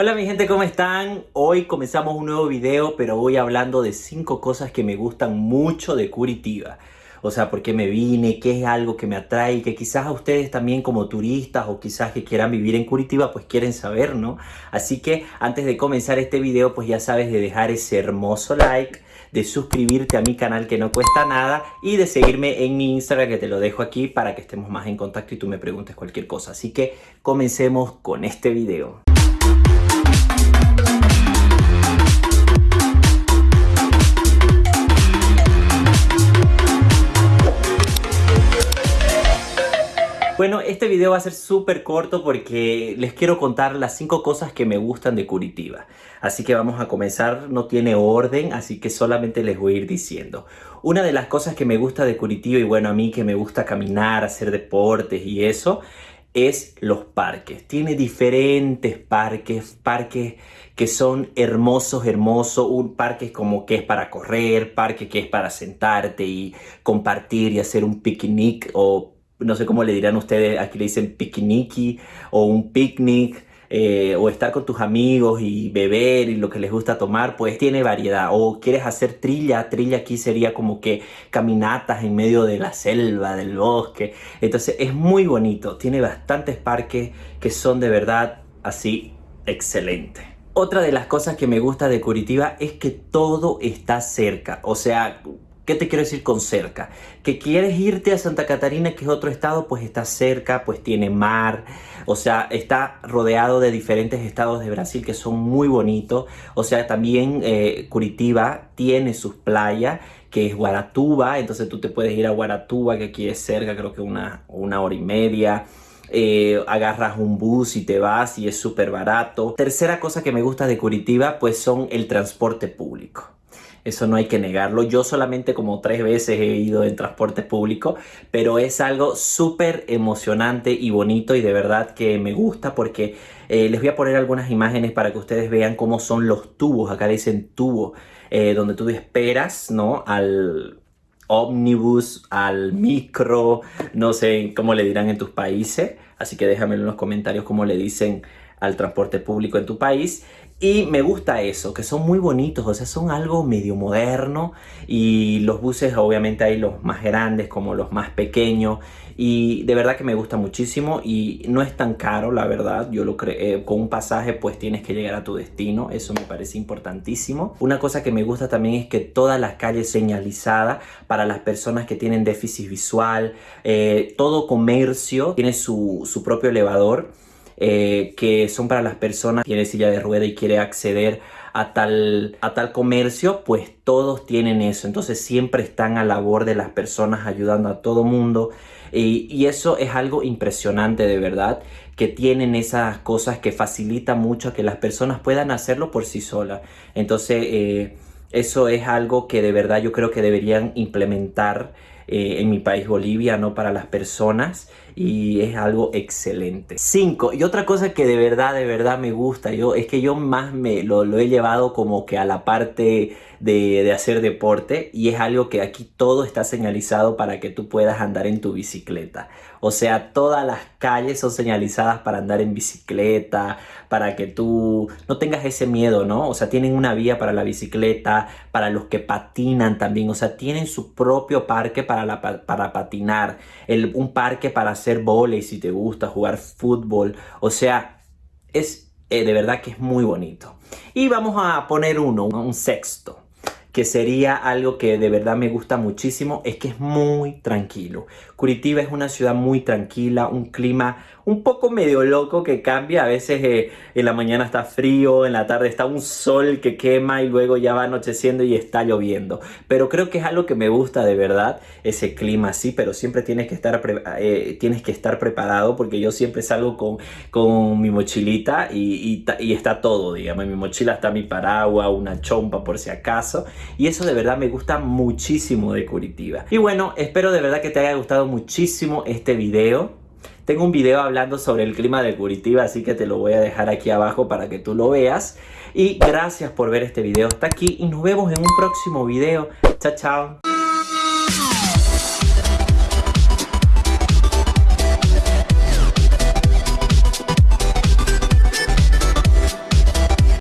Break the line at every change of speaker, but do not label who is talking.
Hola mi gente, ¿cómo están? Hoy comenzamos un nuevo video, pero voy hablando de 5 cosas que me gustan mucho de Curitiba. O sea, por qué me vine, qué es algo que me atrae y que quizás a ustedes también como turistas o quizás que quieran vivir en Curitiba pues quieren saber, ¿no? Así que antes de comenzar este video pues ya sabes de dejar ese hermoso like, de suscribirte a mi canal que no cuesta nada y de seguirme en mi Instagram que te lo dejo aquí para que estemos más en contacto y tú me preguntes cualquier cosa. Así que comencemos con este video. Bueno, este video va a ser súper corto porque les quiero contar las 5 cosas que me gustan de Curitiba. Así que vamos a comenzar, no tiene orden, así que solamente les voy a ir diciendo. Una de las cosas que me gusta de Curitiba y bueno, a mí que me gusta caminar, hacer deportes y eso, es los parques. Tiene diferentes parques, parques que son hermosos, hermosos, un parque como que es para correr, parque que es para sentarte y compartir y hacer un picnic o no sé cómo le dirán ustedes, aquí le dicen piquiniqui o un picnic. Eh, o estar con tus amigos y beber y lo que les gusta tomar, pues tiene variedad. O quieres hacer trilla, trilla aquí sería como que caminatas en medio de la selva, del bosque. Entonces es muy bonito, tiene bastantes parques que son de verdad así excelentes. Otra de las cosas que me gusta de Curitiba es que todo está cerca, o sea, ¿Qué te quiero decir con cerca? Que quieres irte a Santa Catarina, que es otro estado, pues está cerca, pues tiene mar, o sea, está rodeado de diferentes estados de Brasil que son muy bonitos. O sea, también eh, Curitiba tiene sus playas, que es Guaratuba, entonces tú te puedes ir a Guaratuba, que aquí es cerca, creo que una, una hora y media. Eh, agarras un bus y te vas y es súper barato. Tercera cosa que me gusta de Curitiba pues son el transporte público. Eso no hay que negarlo. Yo solamente como tres veces he ido en transporte público, pero es algo súper emocionante y bonito y de verdad que me gusta porque eh, les voy a poner algunas imágenes para que ustedes vean cómo son los tubos. Acá dicen tubo, eh, donde tú esperas, ¿no? Al ómnibus, al micro, no sé cómo le dirán en tus países. Así que déjamelo en los comentarios cómo le dicen al transporte público en tu país. Y me gusta eso, que son muy bonitos, o sea, son algo medio moderno. Y los buses obviamente hay los más grandes como los más pequeños. Y de verdad que me gusta muchísimo y no es tan caro, la verdad, yo lo creo, eh, con un pasaje pues tienes que llegar a tu destino, eso me parece importantísimo. Una cosa que me gusta también es que todas las calles señalizadas para las personas que tienen déficit visual, eh, todo comercio tiene su, su propio elevador eh, que son para las personas que tiene silla de rueda y quiere acceder a tal, a tal comercio, pues todos tienen eso. Entonces siempre están a labor de las personas ayudando a todo mundo. Y, eso es algo impresionante de verdad, que tienen esas cosas que facilitan mucho que las personas puedan hacerlo por sí solas. Entonces eh, eso es algo que de verdad yo creo que deberían implementar eh, en mi país Bolivia, ¿no? Para las personas y es algo excelente. 5. Y otra cosa que de verdad, de verdad me gusta yo es que yo más me lo, lo he llevado como que a la parte de, de, hacer deporte y es algo que aquí todo está señalizado para que tú puedas andar en tu bicicleta. O sea, todas las calles son señalizadas para andar en bicicleta, para que tú no tengas ese miedo, ¿no? O sea, tienen una vía para la bicicleta, para los que patinan también, o sea, tienen su propio parque para, la, para patinar, el, un parque para hacer volei si te gusta, jugar fútbol, o sea, es eh, de verdad que es muy bonito. Y vamos a poner uno, un sexto que sería algo que de verdad me gusta muchísimo, es que es muy tranquilo. Curitiba es una ciudad muy tranquila, un clima un poco medio loco que cambia. A veces eh, en la mañana está frío, en la tarde está un sol que quema y luego ya va anocheciendo y está lloviendo. Pero creo que es algo que me gusta de verdad, ese clima así, pero siempre tienes que estar, eh, tienes que estar preparado porque yo siempre salgo con, con mi mochilita y, y, está todo, digamos. En mi mochila está mi paraguas, una chompa por si acaso. Y eso de verdad me gusta muchísimo de Curitiba. Y bueno, espero de verdad que te haya gustado muchísimo este video. Tengo un video hablando sobre el clima de Curitiba, así que te lo voy a dejar aquí abajo para que tú lo veas. Y gracias por ver este video hasta aquí y nos vemos en un próximo video. Chao, chao.